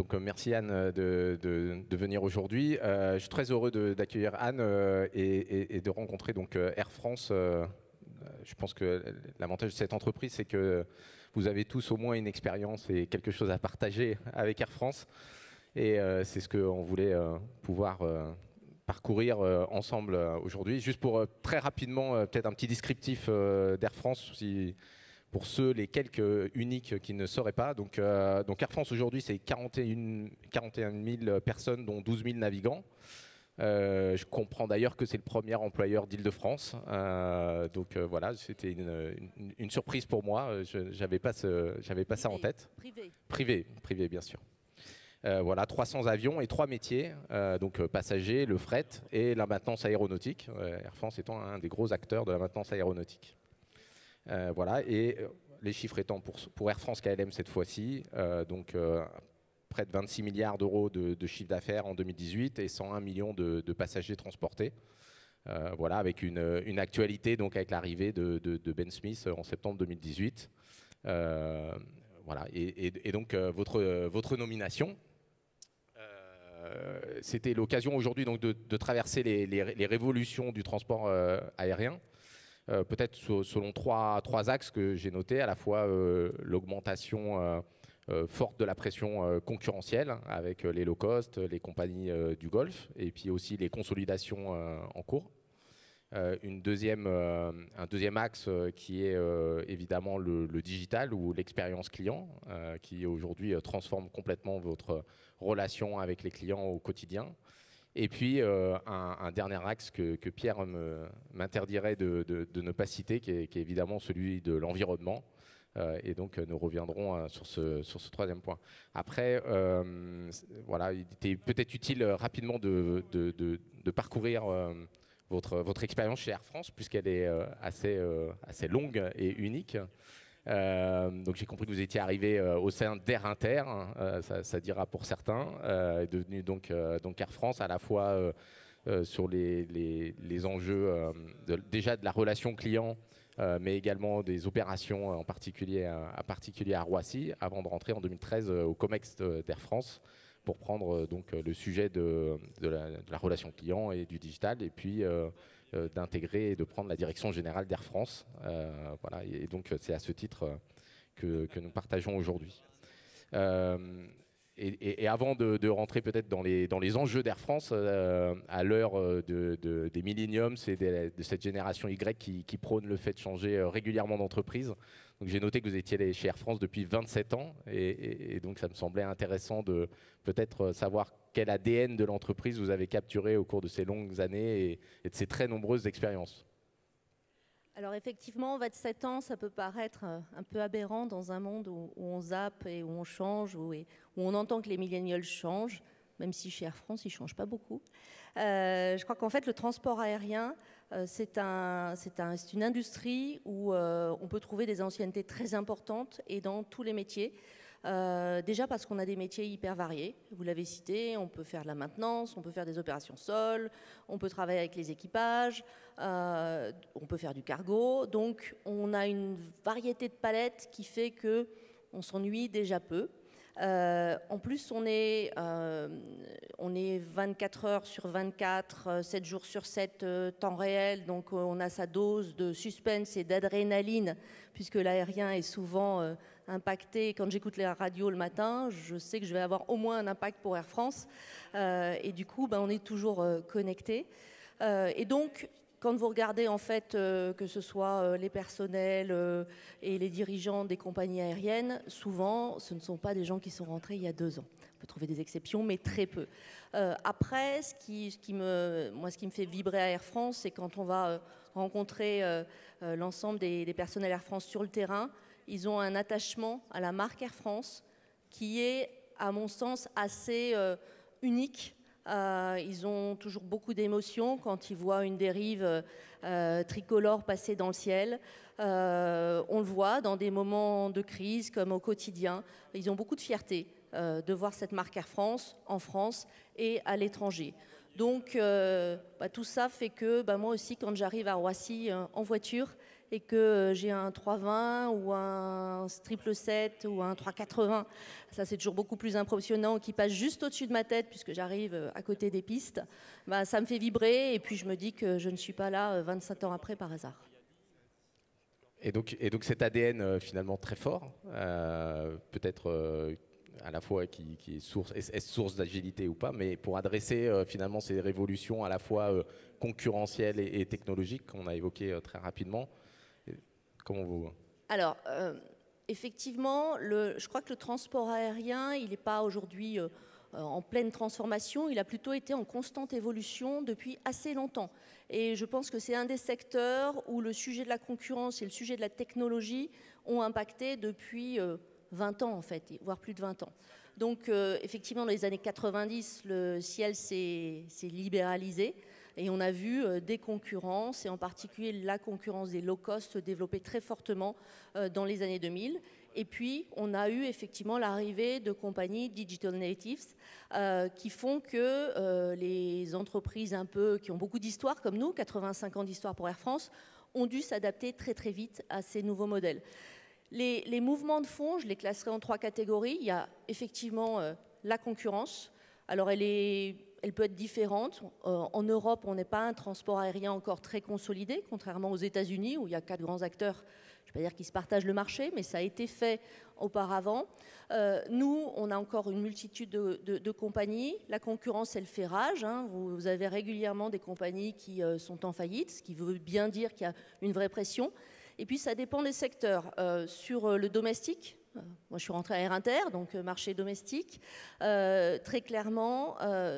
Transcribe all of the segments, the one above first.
donc merci Anne de, de, venir aujourd'hui. je suis très heureux d'accueillir Anne et, de rencontrer donc Air France. je pense que l'avantage de cette entreprise, c'est que vous avez tous au moins une expérience et quelque chose à partager avec Air France. Et c'est ce qu'on voulait pouvoir parcourir ensemble aujourd'hui. Juste pour très rapidement, peut-être un petit descriptif d'Air France, pour ceux, les quelques uniques qui ne sauraient pas. Donc, donc Air France aujourd'hui, c'est 41, 41 000 personnes, dont 12 000 navigants. je comprends d'ailleurs que c'est le premier employeur d'Île-de-France. donc voilà, c'était une, surprise pour moi. Je n'avais pas, pas ça en tête. Privé. Privé, privé bien sûr. Euh, voilà, 300 avions et trois métiers, euh, donc euh, passagers, le fret et la maintenance aéronautique. Air France étant un des gros acteurs de la maintenance aéronautique. Voilà, et les chiffres étant pour, Air France KLM cette fois-ci, donc près de 26 milliards d'euros de, chiffre d'affaires en 2018 et 101 millions de, passagers transportés. voilà, avec une, actualité donc avec l'arrivée de, Ben Smith en septembre 2018. voilà, et, donc votre, nomination, euh, c'était l'occasion aujourd'hui donc de, traverser les, révolutions du transport euh, aérien. Euh, peut-être selon trois, axes que j'ai notés, à la fois l'augmentation forte de la pression concurrentielle avec les low cost, les compagnies du Golfe, et puis aussi les consolidations en cours. un deuxième axe qui est évidemment le, digital ou l'expérience client, qui aujourd'hui transforme complètement votre relation avec les clients au quotidien. Et puis, euh, un, dernier axe que, Pierre m'interdirait de, ne pas citer, qui est, évidemment celui de l'environnement. Euh, et donc, nous reviendrons euh, sur, ce, troisième point. Après, voilà, il était peut-être utile rapidement de, parcourir votre, expérience chez Air France, puisqu'elle est assez longue et unique. Euh, donc j'ai compris que vous étiez arrivé euh, au sein d'Air Inter, hein, euh, ça, dira pour certains, devenu donc, donc Air France à la fois sur les, les, enjeux déjà de la relation client, mais également des opérations en particulier à, particulier à Roissy, avant de rentrer en 2013 au COMEX d'Air France pour prendre donc le sujet de, de, la, relation client et du digital, et puis euh, d'intégrer et de prendre la direction générale d'Air France. Euh, voilà, et donc c'est à ce titre euh, que, nous partageons aujourd'hui. Et, avant de, rentrer peut-être dans les, dans les enjeux d'Air France, à l'heure de, des milléniums, c'est de cette génération Y qui, prône le fait de changer régulièrement d'entreprise. J'ai noté que vous étiez chez Air France depuis 27 ans, et, donc ça me semblait intéressant de peut-être savoir quel ADN de l'entreprise vous avez capturé au cours de ces longues années et, de ces très nombreuses expériences alors effectivement, 27 ans, ça peut paraître euh, un peu aberrant dans un monde où, on zappe et où on change, où, on entend que les millénials changent, même si chez Air France, ils ne changent pas beaucoup. Euh, je crois qu'en fait, le transport aérien, euh, c'est un, un, une industrie où on peut trouver des anciennetés très importantes et dans tous les métiers. Euh, déjà parce qu'on a des métiers hyper variés, vous l'avez cité, on peut faire de la maintenance, on peut faire des opérations sol, on peut travailler avec les équipages, euh, on peut faire du cargo, donc on a une variété de palettes qui fait que on s'ennuie déjà peu. Euh, en plus, on est, on est 24 heures sur 24, 7 jours sur 7, temps réel, donc on a sa dose de suspense et d'adrénaline, puisque l'aérien est souvent impacté. Quand j'écoute les radios le matin, je sais que je vais avoir au moins un impact pour Air France. Euh, et du coup, ben, on est toujours euh, connecté. Euh, et donc, quand vous regardez en fait que ce soit les personnels et les dirigeants des compagnies aériennes, souvent ce ne sont pas des gens qui sont rentrés il y a deux ans. On peut trouver des exceptions, mais très peu. après, ce qui, me, moi, ce qui me fait vibrer à Air France, c'est quand on va rencontrer l'ensemble des, personnels Air France sur le terrain, ils ont un attachement à la marque Air France qui est, à mon sens, assez euh, unique. Euh, ils ont toujours beaucoup d'émotions quand ils voient une dérive euh, tricolore passer dans le ciel. on le voit dans des moments de crise comme au quotidien. Ils ont beaucoup de fierté de voir cette marque Air France en France et à l'étranger. Donc bah, tout ça fait que bah, moi aussi, quand j'arrive à Roissy en voiture, et que j'ai un 320 ou un triple 7 ou un 380, ça c'est toujours beaucoup plus impressionnant, qui passe juste au-dessus de ma tête puisque j'arrive à côté des pistes, bah, ça me fait vibrer et puis je me dis que je ne suis pas là 25 ans après par hasard. Et donc, et donc cet ADN finalement très fort, peut-être à la fois qui, est source, source d'agilité ou pas, mais pour adresser euh, finalement ces révolutions à la fois euh, concurrentielles et, technologiques qu'on a évoquées euh, très rapidement. Alors, effectivement, le, je crois que le transport aérien, il n'est pas aujourd'hui en pleine transformation, il a plutôt été en constante évolution depuis assez longtemps. Et je pense que c'est un des secteurs où le sujet de la concurrence et le sujet de la technologie ont impacté depuis 20 ans en fait, voire plus de 20 ans. Donc euh, effectivement, dans les années 90, le ciel s'est libéralisé et on a vu euh, des concurrences, et en particulier la concurrence des low cost se développer très fortement euh, dans les années 2000. Et puis, on a eu effectivement l'arrivée de compagnies digital natives qui font que les entreprises un peu qui ont beaucoup d'histoire comme nous, 85 ans d'histoire pour Air France, ont dû s'adapter très très vite à ces nouveaux modèles. Les, mouvements de fond, je les classerai en trois catégories. Il y a effectivement euh, la concurrence. Alors elle, est, elle peut être différente. Euh, en Europe, on n'est pas un transport aérien encore très consolidé, contrairement aux États-Unis où il y a quatre grands acteurs. Je ne dire qu'ils se partagent le marché, mais ça a été fait auparavant. Euh, nous, on a encore une multitude de, compagnies. La concurrence, elle fait rage. Hein. Vous, avez régulièrement des compagnies qui sont en faillite, ce qui veut bien dire qu'il y a une vraie pression. Et puis ça dépend des secteurs. Euh, sur euh, le domestique, euh, moi je suis rentrée à Air Inter, donc marché domestique, très clairement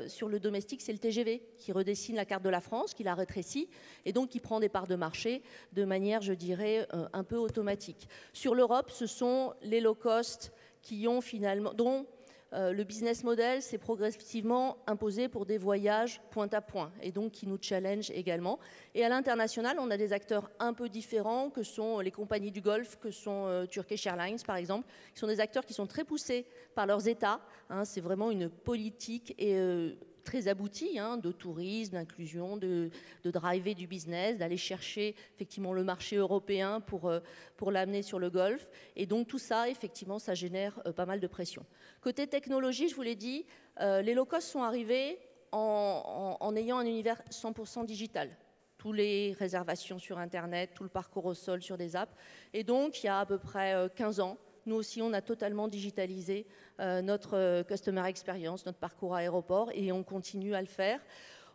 sur le domestique c'est le TGV qui redessine la carte de la France, qui la rétrécit et donc qui prend des parts de marché de manière, je dirais, un peu automatique. Sur l'Europe, ce sont les low cost qui ont finalement, euh, le business model s'est progressivement imposé pour des voyages point à point et donc qui nous challenge également. Et à l'international, on a des acteurs un peu différents que sont les compagnies du Golfe, que sont euh, Turkish Airlines par exemple, qui sont des acteurs qui sont très poussés par leurs États. Hein. c'est vraiment une politique et euh, très abouti hein, de tourisme, d'inclusion, de, de, driver du business, d'aller chercher effectivement le marché européen pour, euh, pour l'amener sur le Golfe. Et donc tout ça, effectivement, ça génère euh, pas mal de pression. Côté technologie, je vous l'ai dit, euh, les low-cost sont arrivés en, en, ayant un univers 100% digital tous les réservations sur Internet, tout le parcours au sol sur des apps. Et donc, il y a à peu près 15 ans, nous aussi, on a totalement digitalisé euh, notre euh, customer experience, notre parcours aéroport, et on continue à le faire.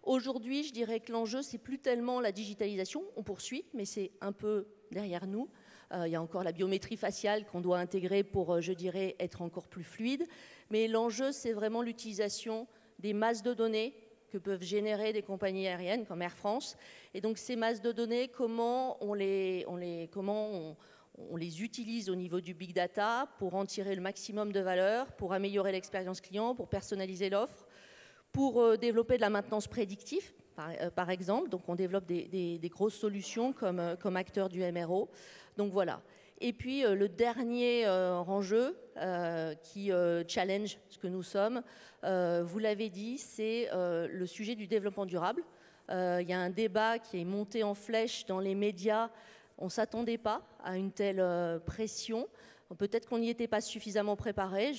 Aujourd'hui, je dirais que l'enjeu, c'est plus tellement la digitalisation, on poursuit, mais c'est un peu derrière nous. Euh, il y a encore la biométrie faciale qu'on doit intégrer pour, je dirais, être encore plus fluide. Mais l'enjeu, c'est vraiment l'utilisation des masses de données que peuvent générer des compagnies aériennes comme Air France. Et donc ces masses de données, comment on les, on les, comment on, on les utilise au niveau du big data pour en tirer le maximum de valeur, pour améliorer l'expérience client, pour personnaliser l'offre, pour euh, développer de la maintenance prédictive, par, euh, exemple. Donc on développe des, grosses solutions comme, euh, comme acteur du MRO. Donc voilà. Et puis le dernier enjeu qui challenge ce que nous sommes, vous l'avez dit, c'est le sujet du développement durable. Il y a un débat qui est monté en flèche dans les médias on ne s'attendait pas à une telle euh, pression. Peut-être qu'on n'y était pas suffisamment préparé.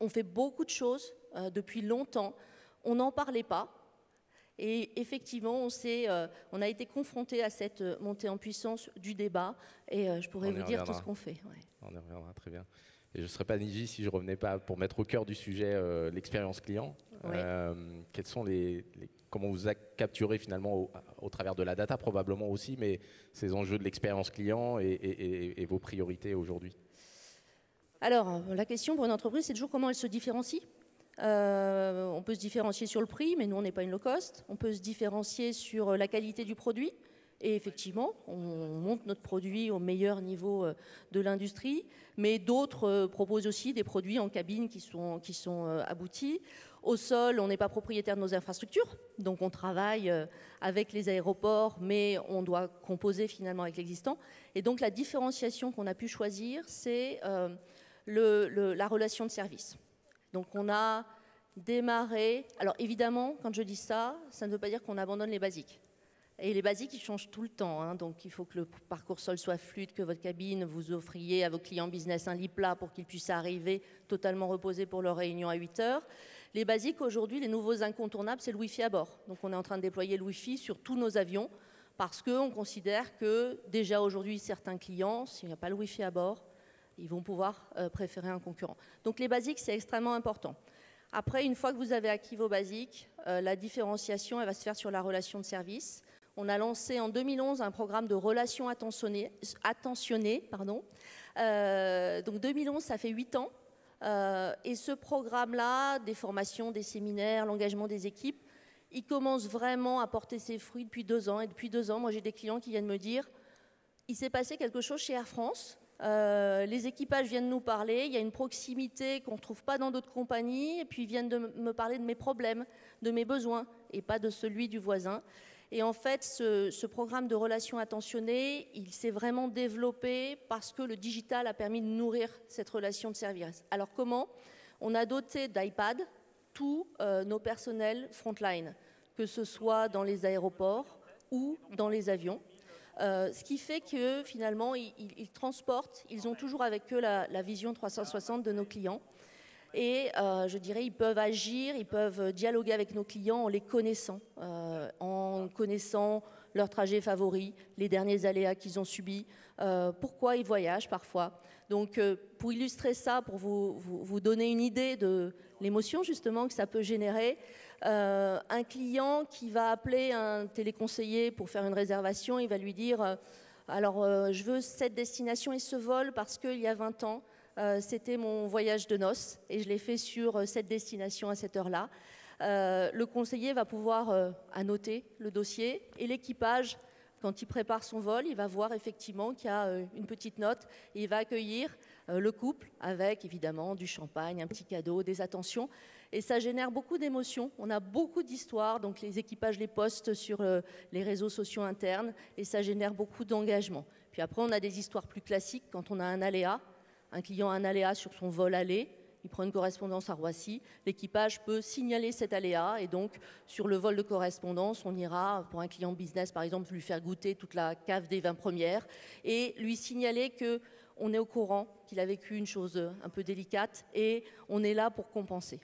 on fait beaucoup de choses euh, depuis longtemps. On n'en parlait pas. Et effectivement, on, euh, on a été confronté à cette montée en puissance du débat. Et je pourrais vous dire tout ce qu'on fait. On y reviendra, très bien. Et je ne serais pas Niji si je ne revenais pas pour mettre au cœur du sujet l'expérience client. quels sont les, comment vous capturez finalement au, travers de la data probablement aussi, mais ces enjeux de l'expérience client et, vos priorités aujourd'hui Alors, la question pour une entreprise, c'est toujours comment elle se différencie. Euh, on peut se différencier sur le prix, mais nous, on n'est pas une low cost. On peut se différencier sur la qualité du produit. Et effectivement, on monte notre produit au meilleur niveau euh, de l'industrie, mais d'autres euh, proposent aussi des produits en cabine qui sont, qui sont aboutis. Au sol, on n'est pas propriétaire de nos infrastructures, donc on travaille euh, avec les aéroports, mais on doit composer finalement avec l'existant. Et donc la différenciation qu'on a pu choisir, c'est euh, la relation de service. Donc on a démarré. Alors évidemment, quand je dis ça, ça ne veut pas dire qu'on abandonne les basiques. Et les basiques, ils changent tout le temps. Hein. donc, il faut que le parcours sol soit fluide, que votre cabine, vous offriez à vos clients business un lit plat pour qu'ils puissent arriver totalement reposés pour leur réunion à 8 heures. Les basiques, aujourd'hui, les nouveaux incontournables, c'est le Wi-Fi à bord. Donc, on est en train de déployer le Wi-Fi sur tous nos avions parce qu'on considère que déjà aujourd'hui, certains clients, s'il n'y a pas le Wi-Fi à bord, ils vont pouvoir euh, préférer un concurrent. Donc, les basiques, c'est extrêmement important. Après, une fois que vous avez acquis vos basiques, euh, la différenciation, elle va se faire sur la relation de service. On a lancé en 2011 un programme de relations attentionnées. pardon. Euh, donc 2011, ça fait 8 ans. Euh, et ce programme-là, des formations, des séminaires, l'engagement des équipes, il commence vraiment à porter ses fruits depuis deux ans. Et depuis deux ans, moi j'ai des clients qui viennent me dire, il s'est passé quelque chose chez Air France. Euh, les équipages viennent nous parler, il y a une proximité qu'on ne trouve pas dans d'autres compagnies, et puis ils viennent de me parler de mes problèmes, de mes besoins, et pas de celui du voisin. Et en fait, ce, programme de relations attentionnées, il s'est vraiment développé parce que le digital a permis de nourrir cette relation de service. Alors comment? On a doté d'iPad tous euh, nos personnels frontline, que ce soit dans les aéroports ou dans les avions. Euh, ce qui fait que finalement, ils, transportent, ils ont toujours avec eux la, vision 360 de nos clients. Et euh, je dirais, ils peuvent agir, ils peuvent dialoguer avec nos clients en les connaissant, connaissant leurs trajets favoris, les derniers aléas qu'ils ont subis, euh, pourquoi ils voyagent parfois. Donc, pour illustrer ça, pour vous, vous, donner une idée de l'émotion justement que ça peut générer, un client qui va appeler un téléconseiller pour faire une réservation, il va lui dire alors, je veux cette destination et ce vol parce qu'il y a 20 ans, euh, c'était mon voyage de noces et je l'ai fait sur euh, cette destination à cette heure-là. Euh, le conseiller va pouvoir annoter le dossier et l'équipage, quand il prépare son vol, il va voir effectivement qu'il y a une petite note et il va accueillir le couple avec évidemment du champagne, un petit cadeau, des attentions. Et ça génère beaucoup d'émotions. On a beaucoup d'histoires, donc les équipages les postent sur les réseaux sociaux internes et ça génère beaucoup d'engagement. Puis après, on a des histoires plus classiques quand on a un aléa un client a un aléa sur son vol aller, il prend une correspondance à Roissy, l'équipage peut signaler cet aléa et donc sur le vol de correspondance, on ira pour un client business par exemple lui faire goûter toute la cave des 20 premières et lui signaler que on est au courant qu'il a vécu une chose un peu délicate et on est là pour compenser.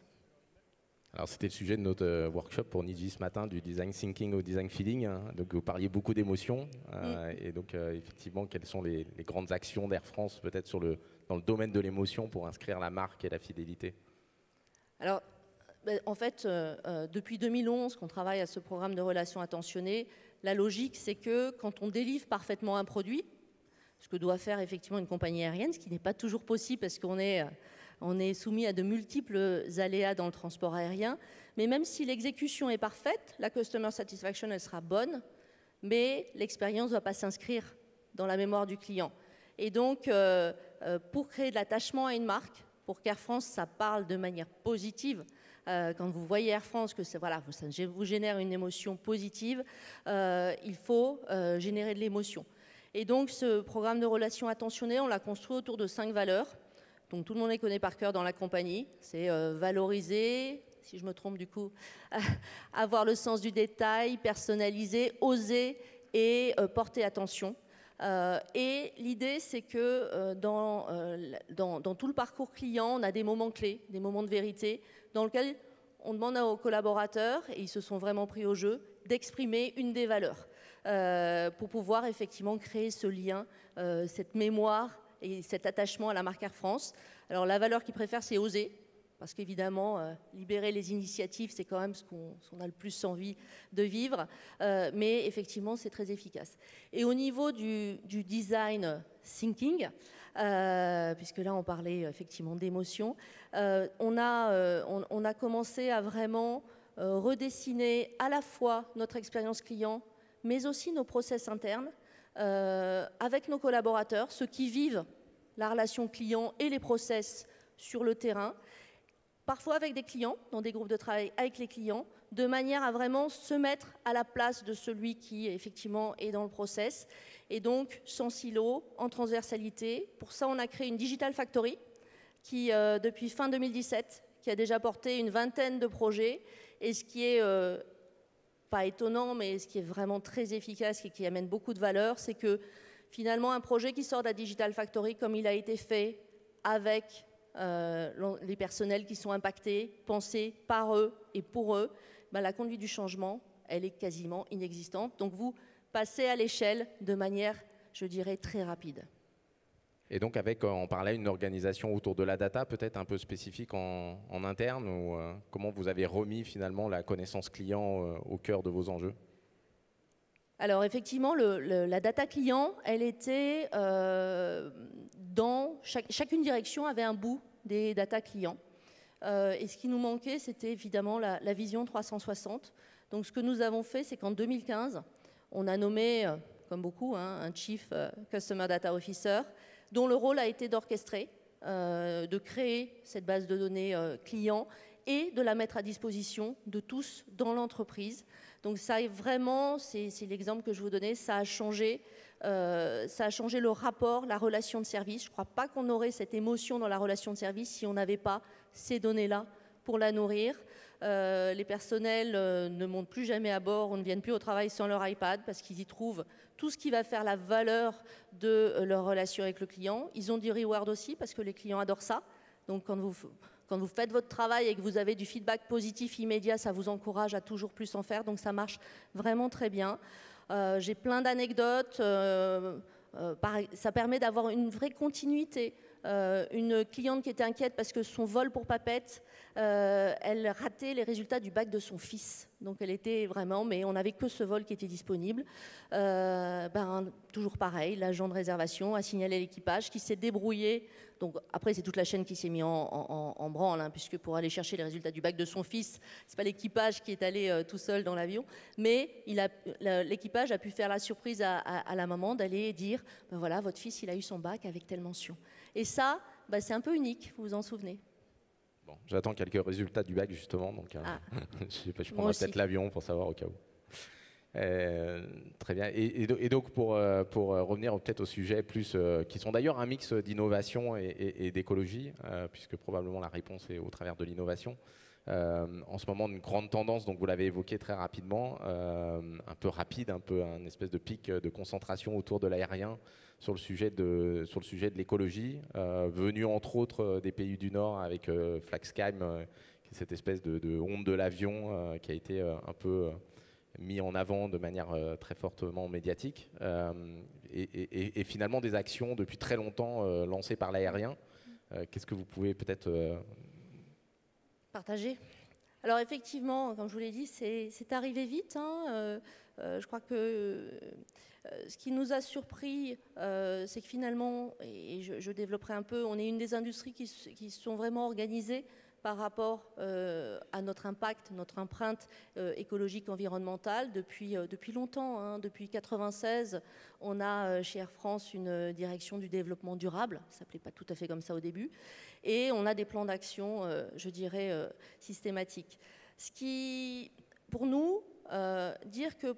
Alors c'était le sujet de notre euh, workshop pour Niji ce matin, du design thinking au design feeling. Hein. Donc vous parliez beaucoup d'émotions. Euh, mm. Et donc euh, effectivement, quelles sont les, grandes actions d'Air France peut-être sur le, dans le domaine de l'émotion pour inscrire la marque et la fidélité Alors ben, en fait, depuis 2011 qu'on travaille à ce programme de relations attentionnées, la logique c'est que quand on délivre parfaitement un produit, ce que doit faire effectivement une compagnie aérienne, ce qui n'est pas toujours possible parce qu'on est est soumis à de multiples aléas dans le transport aérien. Mais même si l'exécution est parfaite, la customer satisfaction, elle sera bonne, mais l'expérience ne va pas s'inscrire dans la mémoire du client. Et donc, euh, euh, pour créer de l'attachement à une marque, pour qu'Air France, ça parle de manière positive, euh, quand vous voyez Air France, que voilà, ça vous génère une émotion positive, il faut générer de l'émotion. Et donc, ce programme de relations attentionnées, on l'a construit autour de cinq valeurs. Donc tout le monde les connaît par cœur dans la compagnie. C'est valoriser, si je me trompe du coup, avoir le sens du détail, personnaliser, oser et porter attention. Euh, et l'idée, c'est que dans, dans, tout le parcours client, on a des moments clés, des moments de vérité, dans lesquels on demande aux collaborateurs, et ils se sont vraiment pris au jeu, d'exprimer une des valeurs pour pouvoir effectivement créer ce lien, cette mémoire et cet attachement à la marque Air France. Alors la valeur qu'ils préfèrent, c'est oser, parce qu'évidemment, euh, libérer les initiatives, c'est quand même ce qu'on a le plus envie de vivre, euh, mais effectivement, c'est très efficace. Et au niveau du, design thinking, euh, puisque là, on parlait effectivement d'émotion, on, a, on, a commencé à vraiment redessiner à la fois notre expérience client, mais aussi nos process internes, avec nos collaborateurs, ceux qui vivent la relation client et les process sur le terrain, parfois avec des clients, dans des groupes de travail avec les clients, de manière à vraiment se mettre à la place de celui qui effectivement est dans le process, et donc sans silo, en transversalité. Pour ça, on a créé une Digital Factory qui, euh, depuis fin 2017, qui a déjà porté une vingtaine de projets, et ce qui est euh, pas étonnant, mais ce qui est vraiment très efficace et qui amène beaucoup de valeur, c'est que finalement un projet qui sort de la Digital Factory comme il a été fait avec euh, les personnels qui sont impactés, pensés par eux et pour eux, ben, la conduite du changement, elle est quasiment inexistante. Donc vous passez à l'échelle de manière, je dirais, très rapide. Et donc avec, on parlait une organisation autour de la data, peut-être un peu spécifique en, interne, ou euh, comment vous avez remis finalement la connaissance client euh, au cœur de vos enjeux? Alors effectivement, la data client, elle était euh, dans chacune direction avait un bout des data clients. et ce qui nous manquait, c'était évidemment la, vision 360. Donc ce que nous avons fait, c'est qu'en 2015, on a nommé, comme beaucoup, hein, un Chief Customer Data Officer dont le rôle a été d'orchestrer, euh, de créer cette base de données euh, client et de la mettre à disposition de tous dans l'entreprise. Donc ça est vraiment, c'est l'exemple que je vous donnais, ça a changé, euh, ça a changé le rapport, la relation de service. Je ne crois pas qu'on aurait cette émotion dans la relation de service si on n'avait pas ces données-là pour la nourrir. les personnels ne montent plus jamais à bord ou ne viennent plus au travail sans leur iPad parce qu'ils y trouvent tout ce qui va faire la valeur de euh, leur relation avec le client. Ils ont du reward aussi parce que les clients adorent ça. Donc quand vous, quand vous faites votre travail et que vous avez du feedback positif immédiat, ça vous encourage à toujours plus en faire. Donc ça marche vraiment très bien. Euh, j'ai plein d'anecdotes. Euh, ça permet d'avoir une vraie continuité. Une cliente qui était inquiète parce que son vol pour papette, elle ratait les résultats du bac de son fils. Donc elle était vraiment, mais on n'avait que ce vol qui était disponible. Euh, ben, toujours pareil, l'agent de réservation a signalé l'équipage qui s'est débrouillé. Donc après, c'est toute la chaîne qui s'est mise en, branle, hein, puisque pour aller chercher les résultats du bac de son fils, c'est pas l'équipage qui est allé euh, tout seul dans l'avion, mais l'équipage a pu faire la surprise à, la maman d'aller dire, ben voilà, votre fils, il a eu son bac avec telle mention. Et ça, ben, c'est un peu unique, vous vous en souvenez. Bon, j'attends quelques résultats du bac justement, donc euh, ah. je, je prendrai peut-être l'avion pour savoir au cas où. Euh, très bien. Et, donc pour, euh, pour revenir peut-être au sujet plus, qui sont d'ailleurs un mix d'innovation et, d'écologie, puisque probablement la réponse est au travers de l'innovation. en ce moment, une grande tendance, donc vous l'avez évoqué très rapidement, un peu rapide, un peu un espèce de pic de concentration autour de l'aérien, sur le sujet de, sur le sujet de l'écologie, euh, venu entre autres euh, des pays du Nord avec euh, Flaxcam, cette espèce de, de honte de l'avion qui a été un peu mis en avant de manière très fortement médiatique, et, et, finalement des actions depuis très longtemps lancées par l'aérien. Qu'est-ce que vous pouvez peut-être partager? Alors effectivement, comme je vous l'ai dit, c'est arrivé vite. Hein, je crois que euh, ce qui nous a surpris, euh, c'est que finalement, et je, développerai un peu, on est une des industries qui, sont vraiment organisées par rapport euh, à notre impact, notre empreinte écologique environnementale depuis, longtemps. Hein. Depuis 1996, on a chez Air France une direction du développement durable, ça s'appelait pas tout à fait comme ça au début, et on a des plans d'action, je dirais, systématiques. Ce qui, pour nous, dire que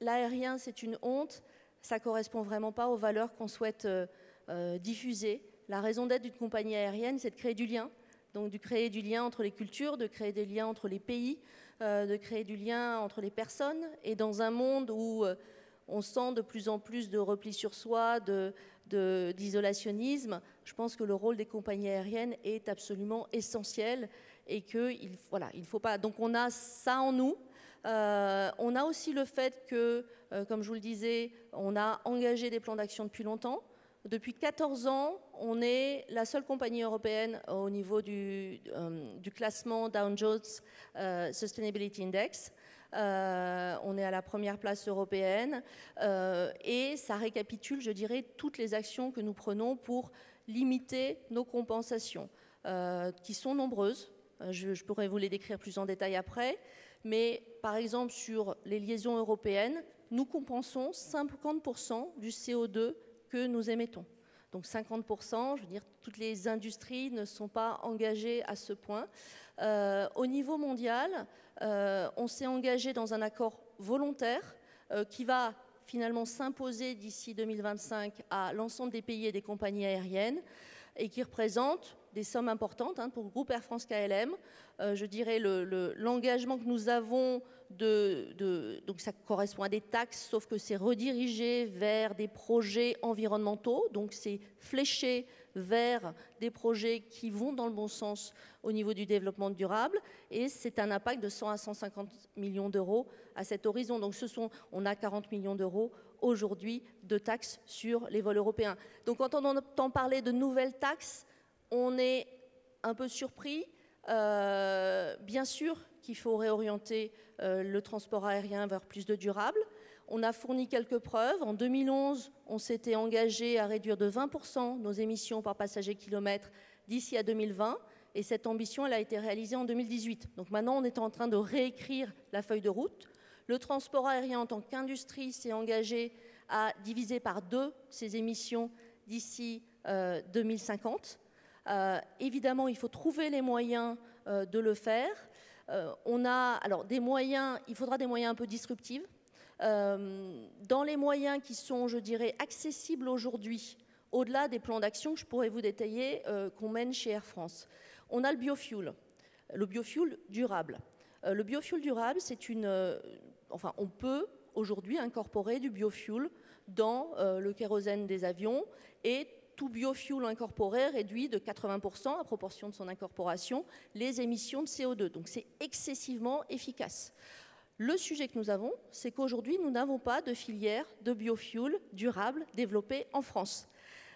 l'aérien, c'est une honte, ça ne correspond vraiment pas aux valeurs qu'on souhaite euh, euh, diffuser. La raison d'être d'une compagnie aérienne, c'est de créer du lien. Donc de créer du lien entre les cultures, de créer des liens entre les pays, euh, de créer du lien entre les personnes. Et dans un monde où on sent de plus en plus de repli sur soi, d'isolationnisme, je pense que le rôle des compagnies aériennes est absolument essentiel et qu'il voilà, il faut pas. Donc on a ça en nous. Euh, on a aussi le fait que, euh, comme je vous le disais, on a engagé des plans d'action depuis longtemps. Depuis 14 ans, on est la seule compagnie européenne au niveau du, euh, classement Dow Jones Sustainability Index. on est à la première place européenne et ça récapitule, je dirais, toutes les actions que nous prenons pour limiter nos compensations, qui sont nombreuses. je, pourrais vous les décrire plus en détail après mais par exemple sur les liaisons européennes, nous compensons 50% du CO2 que nous émettons. Donc 50%, je veux dire, toutes les industries ne sont pas engagées à ce point. Euh, au niveau mondial, euh, on s'est engagé dans un accord volontaire euh, qui va finalement s'imposer d'ici 2025 à l'ensemble des pays et des compagnies aériennes et qui représente des sommes importantes hein, pour le groupe Air France KLM. Euh, je dirais l'engagement que nous avons de, donc ça correspond à des taxes, sauf que c'est redirigé vers des projets environnementaux, donc c'est fléché vers des projets qui vont dans le bon sens au niveau du développement durable, et c'est un impact de 100 à 150 millions d'euros à cet horizon. Donc ce sont, on a 40 millions d'euros aujourd'hui de taxes sur les vols européens. Donc quand on entend parler de nouvelles taxes, on est un peu surpris. Euh, bien sûr qu'il faut réorienter euh, le transport aérien vers plus de durable. On a fourni quelques preuves. En 2011, on s'était engagé à réduire de 20% nos émissions par passager kilomètre d'ici à 2020. Et cette ambition, a été réalisée en 2018. Donc maintenant, on est en train de réécrire la feuille de route. Le transport aérien en tant qu'industrie s'est engagé à diviser par deux ses émissions d'ici 2050. Euh, euh, évidemment, il faut trouver les moyens euh, de le faire. on a alors des moyens, il faudra des moyens un peu disruptifs. dans les moyens qui sont, je dirais, accessibles aujourd'hui, au-delà des plans d'action que je pourrais vous détailler qu'on mène chez Air France. On a le biofuel, le biofuel durable. le biofuel durable, c'est une, enfin, on peut aujourd'hui incorporer du biofuel dans le kérosène des avions et tout biofuel incorporé réduit de 80% à proportion de son incorporation les émissions de CO2. Donc c'est excessivement efficace. Le sujet que nous avons, c'est qu'aujourd'hui, nous n'avons pas de filière de biofuel durable développée en France.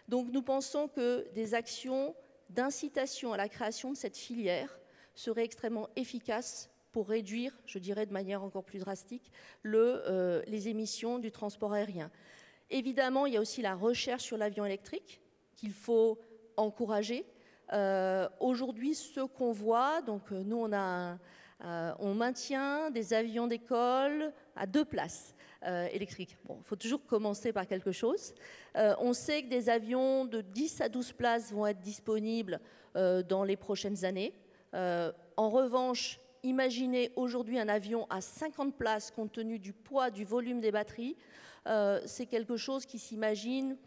Donc nous pensons que des actions d'incitation à la création de cette filière seraient extrêmement efficaces pour réduire, je dirais de manière encore plus drastique, euh, les émissions du transport aérien. Évidemment, il y a aussi la recherche sur l'avion électrique qu'il faut encourager. Euh, aujourd'hui, ce qu'on voit, donc euh, nous on a, euh, on maintient des avions d'école à deux places électriques. Bon, il faut toujours commencer par quelque chose. on sait que des avions de 10 à 12 places vont être disponibles dans les prochaines années. en revanche, imaginez aujourd'hui un avion à 50 places compte tenu du poids, du volume des batteries. C'est quelque chose qui s'imagine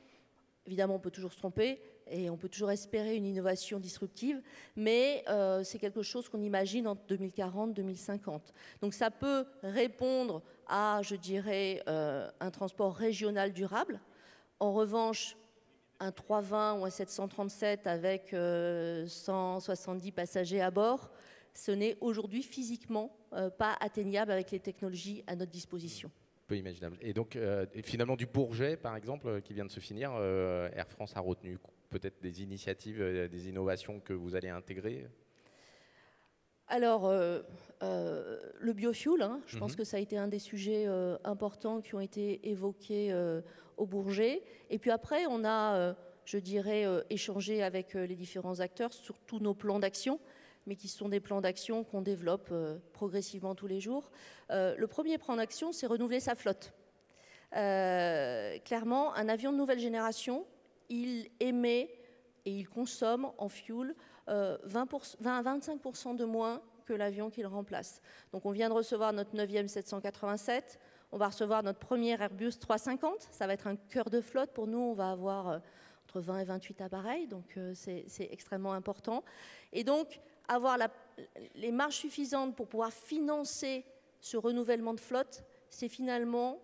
Évidemment, on peut toujours se tromper et on peut toujours espérer une innovation disruptive, mais euh, c'est quelque chose qu'on imagine en 2040-2050. Donc ça peut répondre à, je dirais, euh, un transport régional durable. En revanche, un 320 ou un 737 avec 170 euh, passagers à bord, ce n'est aujourd'hui physiquement pas atteignable avec les technologies à notre disposition peu imaginable. Et donc, euh, finalement, du Bourget, par exemple, euh, qui vient de se finir, euh, Air France a retenu peut-être des initiatives, des innovations que vous allez intégrer? Alors, le biofuel, hein, je pense mhm. que ça a été un des sujets importants qui ont été évoqués au Bourget. Et puis après, on a, je dirais, échangé avec les différents acteurs sur tous nos plans d'action mais qui sont des plans d'action qu'on développe euh, progressivement tous les jours. Euh, le premier plan d'action, c'est renouveler sa flotte. Euh, clairement, un avion de nouvelle génération, il émet et il consomme en fuel 20, 20 à 25% de moins que l'avion qu'il remplace. Donc on vient de recevoir notre 9e 787, on va recevoir notre premier Airbus 350, ça va être un cœur de flotte pour nous, on va avoir entre 20 et 28 appareils, donc c'est extrêmement important. Et donc avoir les marges suffisantes pour pouvoir financer ce renouvellement de flotte, c'est finalement,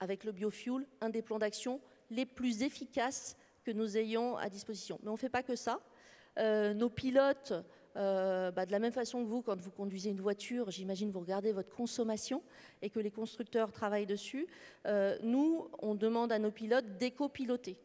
avec le biofuel, un des plans d'action les plus efficaces que nous ayons à disposition. Mais on ne fait pas que ça. Euh, nos pilotes, euh, bah, de la même façon que vous, quand vous conduisez une voiture, j'imagine vous regardez votre consommation et que les constructeurs travaillent dessus. Euh, nous, on demande à nos pilotes d'éco-piloter,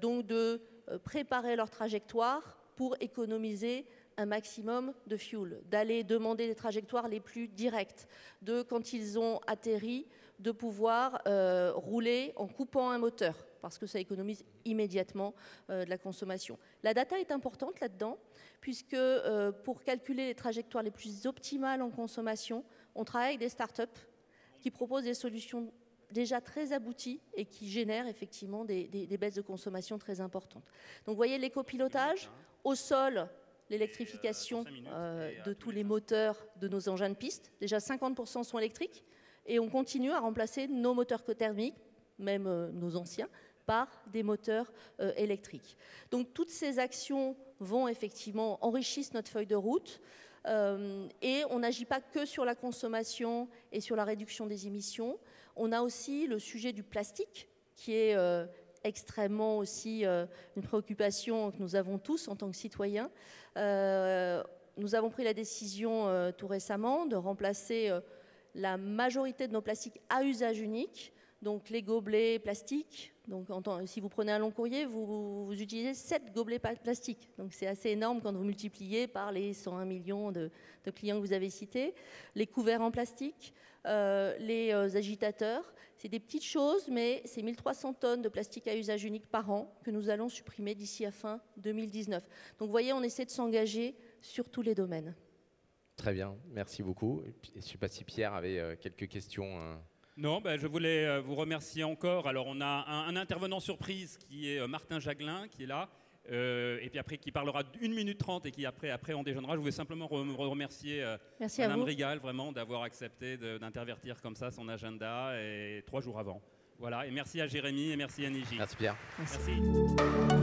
donc de préparer leur trajectoire pour économiser un maximum de fuel, d'aller demander des trajectoires les plus directes, de quand ils ont atterri, de pouvoir euh, rouler en coupant un moteur, parce que ça économise immédiatement euh, de la consommation. La data est importante là-dedans, puisque euh, pour calculer les trajectoires les plus optimales en consommation, on travaille avec des startups qui proposent des solutions déjà très abouties et qui génèrent effectivement des baisses de consommation très importantes. Donc vous voyez l'écopilotage au sol, l'électrification euh, de tous les moteurs de nos engins de piste. Déjà 50% sont électriques et on continue à remplacer nos moteurs thermiques, même euh, nos anciens, par des moteurs électriques. Donc toutes ces actions vont effectivement enrichir notre feuille de route. et on n'agit pas que sur la consommation et sur la réduction des émissions. On a aussi le sujet du plastique qui est extrêmement aussi euh, une préoccupation que nous avons tous en tant que citoyens. Euh, nous avons pris la décision euh, tout récemment de remplacer la majorité de nos plastiques à usage unique, donc les gobelets plastiques. Donc, si vous prenez un long courrier, vous, utilisez 7 gobelets plastiques. Donc, c'est assez énorme quand vous multipliez par les 101 millions de, clients que vous avez cités. Les couverts en plastique, les agitateurs. C'est des petites choses, mais c'est 1300 tonnes de plastique à usage unique par an que nous allons supprimer d'ici à fin 2019. Donc vous voyez, on essaie de s'engager sur tous les domaines. Très bien, merci beaucoup. Je ne sais pas si Pierre avait euh, quelques questions. Non, ben, je voulais euh, vous remercier encore. Alors on a un, un intervenant surprise qui est euh, Martin Jaglin, qui est là. Euh, et puis après qui parlera d'une minute trente et qui après, après on déjeunera. Je voulais simplement remercier euh, Madame Rigal vraiment d'avoir accepté d'intervertir comme ça son agenda et trois jours avant. Voilà, et merci à Jérémy et merci à Niji. Merci Pierre. merci.